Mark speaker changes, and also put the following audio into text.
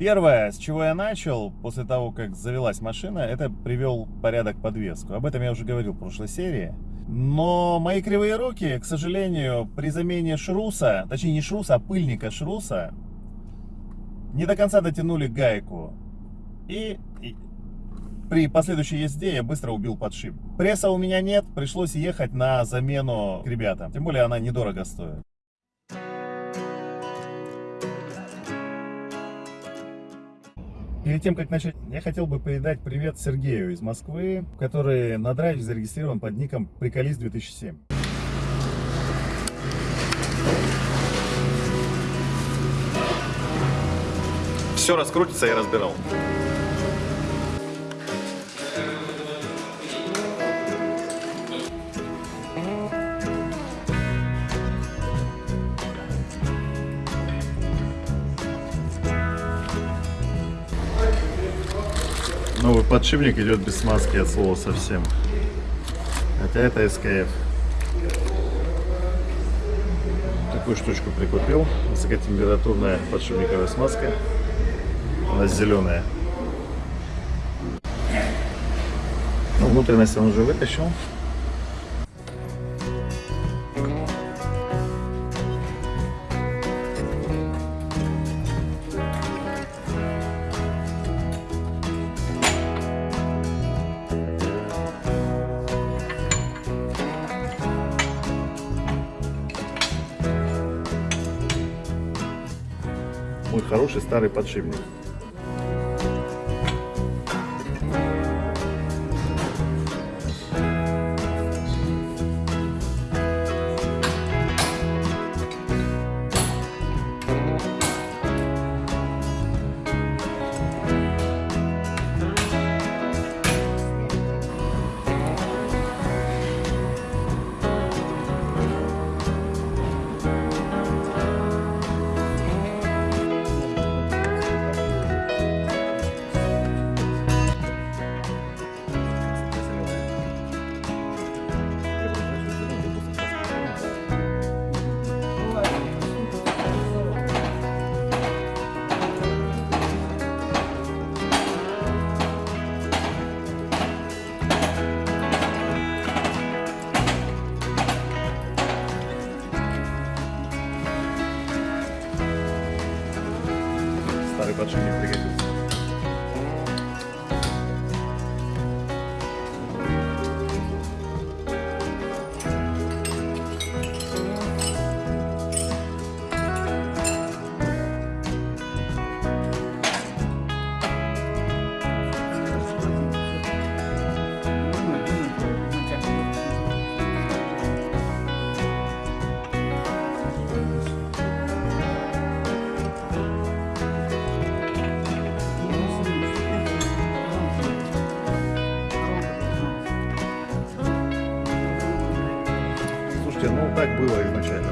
Speaker 1: Первое, с чего я начал, после того, как завелась машина, это привел порядок подвеску. Об этом я уже говорил в прошлой серии. Но мои кривые руки, к сожалению, при замене шруса, точнее не шруса, а пыльника шруса, не до конца дотянули гайку. И, и при последующей езде я быстро убил подшип. Пресса у меня нет, пришлось ехать на замену к ребятам. Тем более она недорого стоит. Перед тем, как начать, я хотел бы передать привет Сергею из Москвы, который на драйве зарегистрирован под ником Приколист 2007. Все раскрутится, я разбирал. Новый подшипник идет без смазки от слова совсем. Хотя это SKF. Такую штучку прикупил. Высокотемпературная подшипниковая смазка. Она зеленая. Ну, внутренность он уже вытащил. Хороший старый подшипник. Старый подшипник пригодится. Ну, так было изначально.